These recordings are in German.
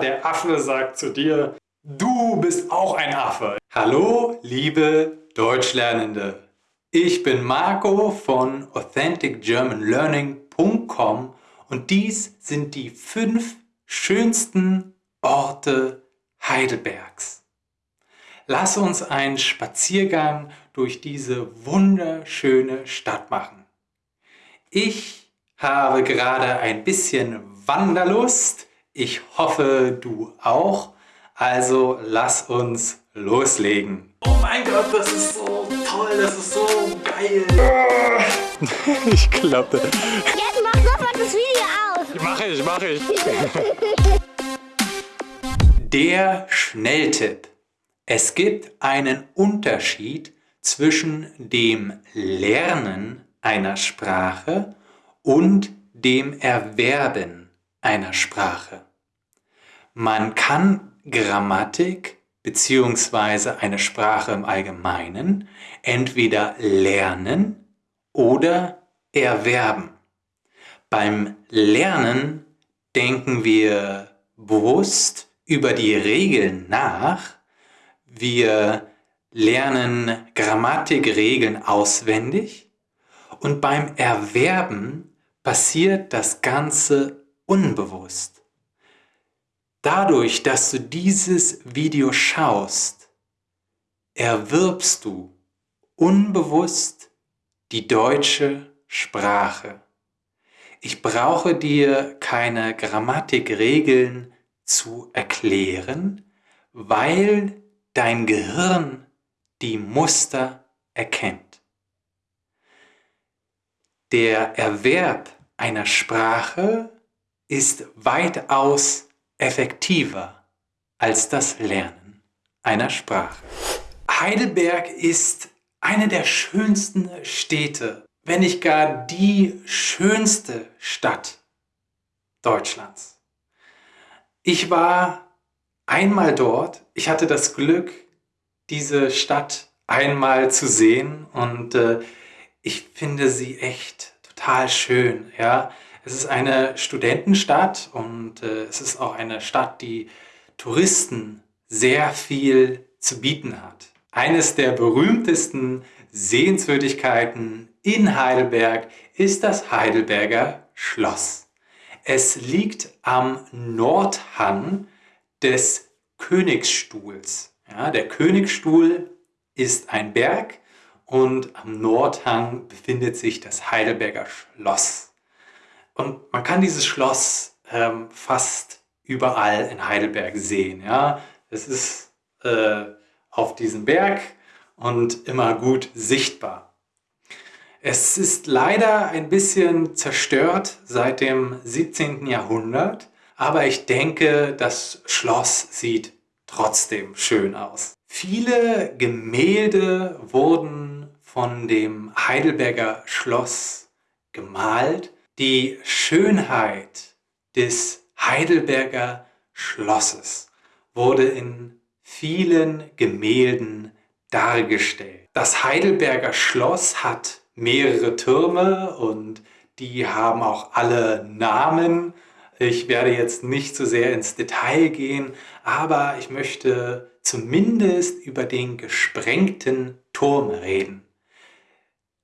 Der Affe sagt zu dir, du bist auch ein Affe. Hallo, liebe Deutschlernende. Ich bin Marco von AuthenticGermanLearning.com und dies sind die fünf schönsten Orte Heidelbergs. Lass uns einen Spaziergang durch diese wunderschöne Stadt machen. Ich habe gerade ein bisschen Wanderlust ich hoffe, du auch. Also lass uns loslegen. Oh mein Gott, das ist so toll, das ist so geil. ich klappe. Jetzt mach sofort das Video aus. Mach ich, mach ich. Der Schnelltipp. Es gibt einen Unterschied zwischen dem Lernen einer Sprache und dem Erwerben einer Sprache. Man kann Grammatik bzw. eine Sprache im Allgemeinen entweder lernen oder erwerben. Beim Lernen denken wir bewusst über die Regeln nach. Wir lernen Grammatikregeln auswendig und beim Erwerben passiert das Ganze unbewusst. Dadurch, dass du dieses Video schaust, erwirbst du unbewusst die deutsche Sprache. Ich brauche dir keine Grammatikregeln zu erklären, weil dein Gehirn die Muster erkennt. Der Erwerb einer Sprache ist weitaus effektiver als das Lernen einer Sprache. Heidelberg ist eine der schönsten Städte, wenn nicht gar die schönste Stadt Deutschlands. Ich war einmal dort, ich hatte das Glück, diese Stadt einmal zu sehen und äh, ich finde sie echt total schön. Ja? Es ist eine Studentenstadt und äh, es ist auch eine Stadt, die Touristen sehr viel zu bieten hat. Eines der berühmtesten Sehenswürdigkeiten in Heidelberg ist das Heidelberger Schloss. Es liegt am Nordhang des Königsstuhls. Ja, der Königsstuhl ist ein Berg und am Nordhang befindet sich das Heidelberger Schloss. Und man kann dieses Schloss ähm, fast überall in Heidelberg sehen. Ja? Es ist äh, auf diesem Berg und immer gut sichtbar. Es ist leider ein bisschen zerstört seit dem 17. Jahrhundert, aber ich denke, das Schloss sieht trotzdem schön aus. Viele Gemälde wurden von dem Heidelberger Schloss gemalt die Schönheit des Heidelberger Schlosses wurde in vielen Gemälden dargestellt. Das Heidelberger Schloss hat mehrere Türme und die haben auch alle Namen. Ich werde jetzt nicht so sehr ins Detail gehen, aber ich möchte zumindest über den gesprengten Turm reden.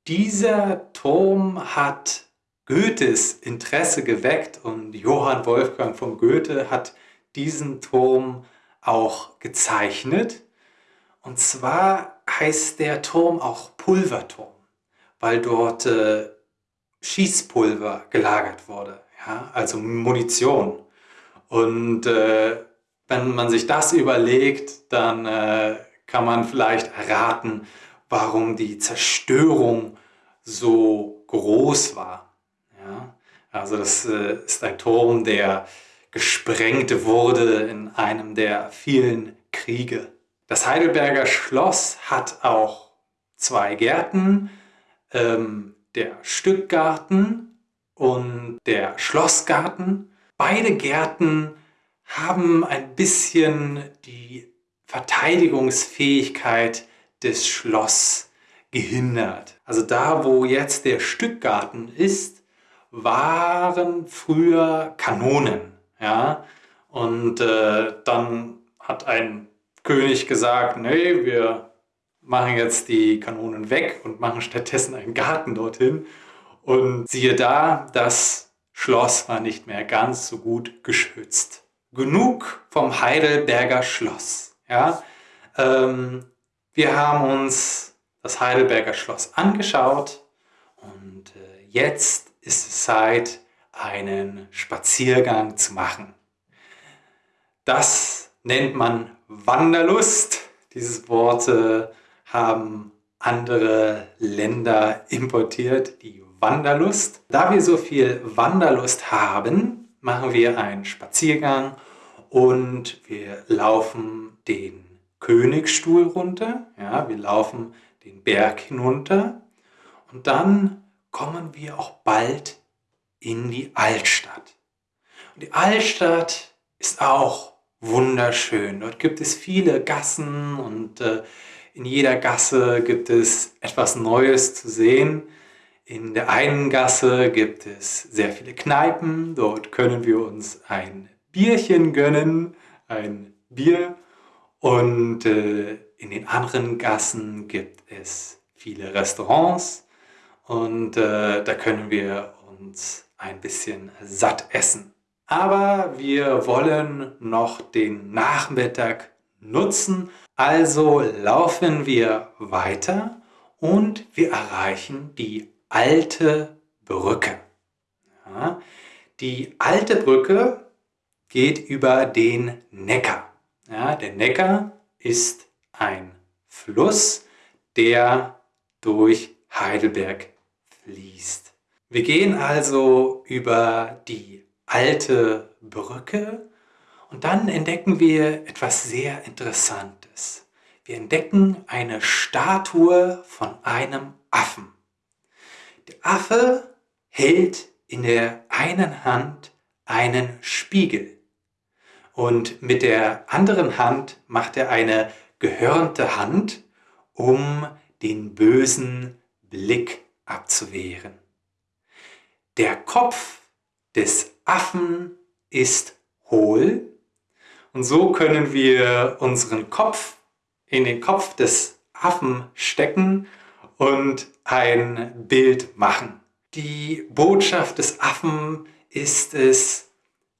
Dieser Turm hat Goethes Interesse geweckt und Johann Wolfgang von Goethe hat diesen Turm auch gezeichnet. Und zwar heißt der Turm auch Pulverturm, weil dort äh, Schießpulver gelagert wurde, ja? also Munition. Und äh, wenn man sich das überlegt, dann äh, kann man vielleicht erraten, warum die Zerstörung so groß war. Also das äh, ist ein Turm, der gesprengt wurde in einem der vielen Kriege. Das Heidelberger Schloss hat auch zwei Gärten, ähm, der Stückgarten und der Schlossgarten. Beide Gärten haben ein bisschen die Verteidigungsfähigkeit des Schloss gehindert. Also da, wo jetzt der Stückgarten ist, waren früher Kanonen. Ja? Und äh, dann hat ein König gesagt, nee, wir machen jetzt die Kanonen weg und machen stattdessen einen Garten dorthin. Und siehe da, das Schloss war nicht mehr ganz so gut geschützt. Genug vom Heidelberger Schloss. Ja? Ähm, wir haben uns das Heidelberger Schloss angeschaut und äh, jetzt ist es Zeit, einen Spaziergang zu machen. Das nennt man Wanderlust. Dieses Wort äh, haben andere Länder importiert, die Wanderlust. Da wir so viel Wanderlust haben, machen wir einen Spaziergang und wir laufen den Königsstuhl runter. Ja, wir laufen den Berg hinunter und dann kommen wir auch bald in die Altstadt. Und die Altstadt ist auch wunderschön. Dort gibt es viele Gassen und äh, in jeder Gasse gibt es etwas Neues zu sehen. In der einen Gasse gibt es sehr viele Kneipen. Dort können wir uns ein Bierchen gönnen, ein Bier. Und äh, in den anderen Gassen gibt es viele Restaurants. Und äh, da können wir uns ein bisschen satt essen. Aber wir wollen noch den Nachmittag nutzen, also laufen wir weiter und wir erreichen die alte Brücke. Ja, die alte Brücke geht über den Neckar. Ja, der Neckar ist ein Fluss, der durch Heidelberg fließt. Wir gehen also über die alte Brücke und dann entdecken wir etwas sehr Interessantes. Wir entdecken eine Statue von einem Affen. Der Affe hält in der einen Hand einen Spiegel und mit der anderen Hand macht er eine gehörnte Hand, um den bösen Blick abzuwehren. Der Kopf des Affen ist hohl und so können wir unseren Kopf in den Kopf des Affen stecken und ein Bild machen. Die Botschaft des Affen ist es,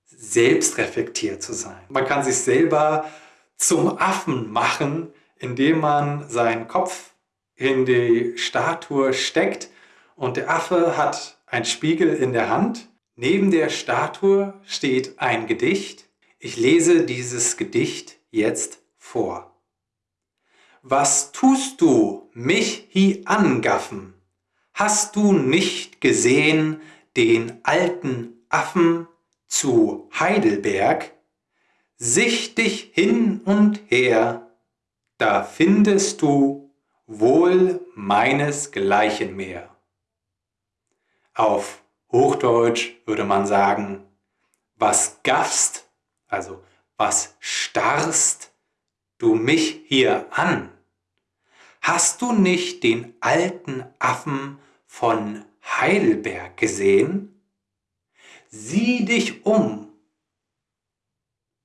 selbst reflektiert zu sein. Man kann sich selber zum Affen machen, indem man seinen Kopf in die Statue steckt und der Affe hat einen Spiegel in der Hand Neben der Statue steht ein Gedicht. Ich lese dieses Gedicht jetzt vor. Was tust du, mich hi angaffen? Hast du nicht gesehen den alten Affen zu Heidelberg? Sicht dich hin und her, da findest du wohl meinesgleichen mehr. Auf Hochdeutsch würde man sagen, was gaffst, also was starrst du mich hier an? Hast du nicht den alten Affen von Heidelberg gesehen? Sieh dich um,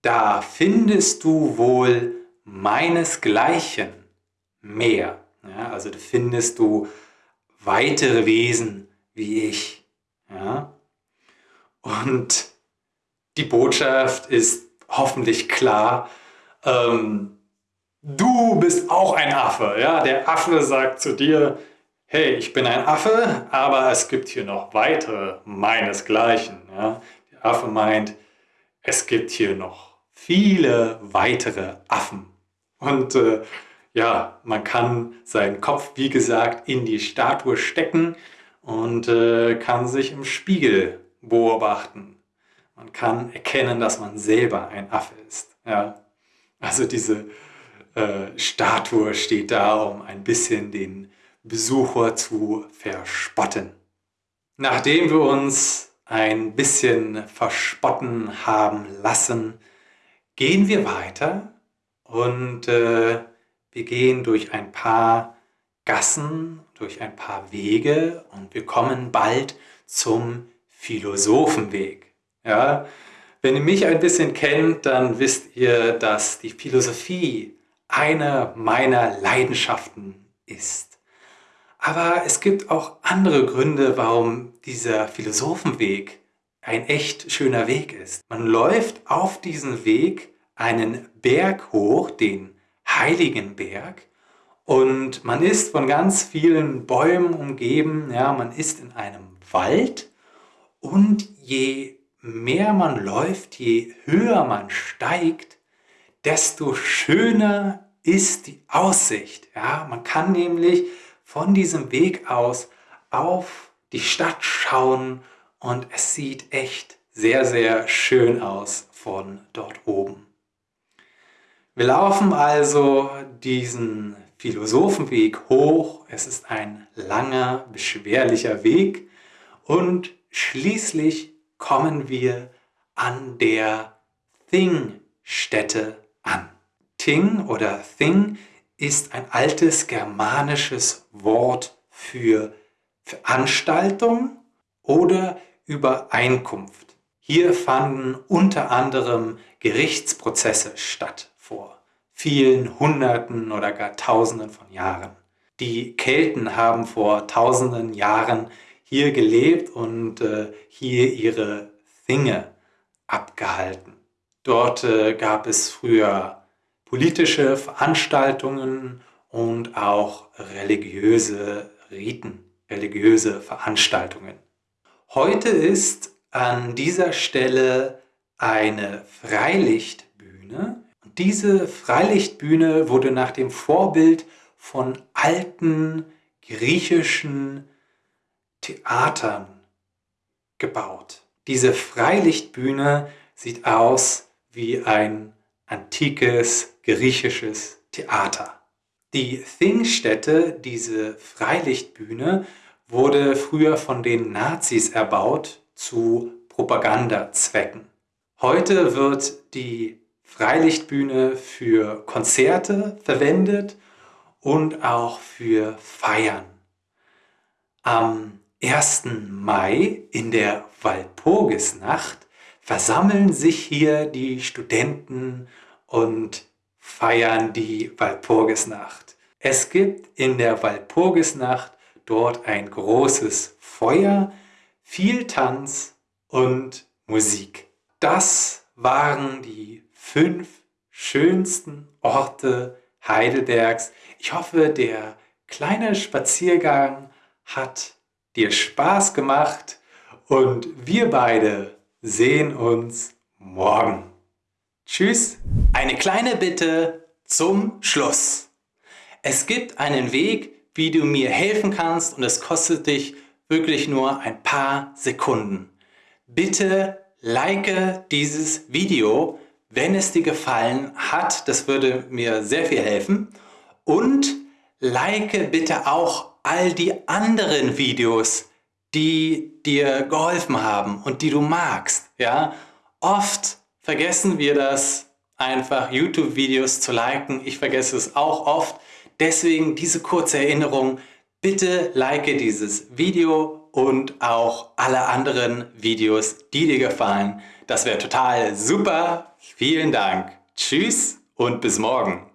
da findest du wohl meinesgleichen mehr. Ja, also findest du weitere Wesen wie ich. Ja? Und die Botschaft ist hoffentlich klar. Ähm, du bist auch ein Affe. Ja? Der Affe sagt zu dir, hey, ich bin ein Affe, aber es gibt hier noch weitere meinesgleichen. Ja? Der Affe meint, es gibt hier noch viele weitere Affen. Und äh, ja, man kann seinen Kopf, wie gesagt, in die Statue stecken und äh, kann sich im Spiegel beobachten. Man kann erkennen, dass man selber ein Affe ist. Ja? Also diese äh, Statue steht da, um ein bisschen den Besucher zu verspotten. Nachdem wir uns ein bisschen verspotten haben lassen, gehen wir weiter und äh, wir gehen durch ein paar Gassen, durch ein paar Wege und wir kommen bald zum Philosophenweg. Ja, Wenn ihr mich ein bisschen kennt, dann wisst ihr, dass die Philosophie eine meiner Leidenschaften ist. Aber es gibt auch andere Gründe, warum dieser Philosophenweg ein echt schöner Weg ist. Man läuft auf diesen Weg einen Berg hoch, den Heiligen Berg, und man ist von ganz vielen Bäumen umgeben, ja, man ist in einem Wald und je mehr man läuft, je höher man steigt, desto schöner ist die Aussicht. Ja, man kann nämlich von diesem Weg aus auf die Stadt schauen und es sieht echt sehr, sehr schön aus von dort oben. Wir laufen also diesen Philosophenweg hoch. Es ist ein langer, beschwerlicher Weg und schließlich kommen wir an der Thing-Stätte an. Ting oder Thing ist ein altes germanisches Wort für Veranstaltung oder Übereinkunft. Hier fanden unter anderem Gerichtsprozesse statt vor vielen Hunderten oder gar Tausenden von Jahren. Die Kelten haben vor tausenden Jahren hier gelebt und äh, hier ihre Dinge abgehalten. Dort äh, gab es früher politische Veranstaltungen und auch religiöse Riten, religiöse Veranstaltungen. Heute ist an dieser Stelle eine Freilichtbühne diese Freilichtbühne wurde nach dem Vorbild von alten griechischen Theatern gebaut. Diese Freilichtbühne sieht aus wie ein antikes griechisches Theater. Die Thingstätte, diese Freilichtbühne, wurde früher von den Nazis erbaut zu Propagandazwecken. Heute wird die Freilichtbühne für Konzerte verwendet und auch für Feiern. Am 1. Mai in der Walpurgisnacht versammeln sich hier die Studenten und feiern die Walpurgisnacht. Es gibt in der Walpurgisnacht dort ein großes Feuer, viel Tanz und Musik. Das waren die fünf schönsten Orte Heidelbergs. Ich hoffe, der kleine Spaziergang hat dir Spaß gemacht und wir beide sehen uns morgen. Tschüss. Eine kleine Bitte zum Schluss. Es gibt einen Weg, wie du mir helfen kannst und es kostet dich wirklich nur ein paar Sekunden. Bitte like dieses Video, wenn es dir gefallen hat. Das würde mir sehr viel helfen. Und like bitte auch all die anderen Videos, die dir geholfen haben und die du magst. Ja? Oft vergessen wir das, einfach YouTube-Videos zu liken. Ich vergesse es auch oft. Deswegen diese kurze Erinnerung. Bitte like dieses Video und auch alle anderen Videos, die dir gefallen. Das wäre total super. Vielen Dank. Tschüss und bis morgen.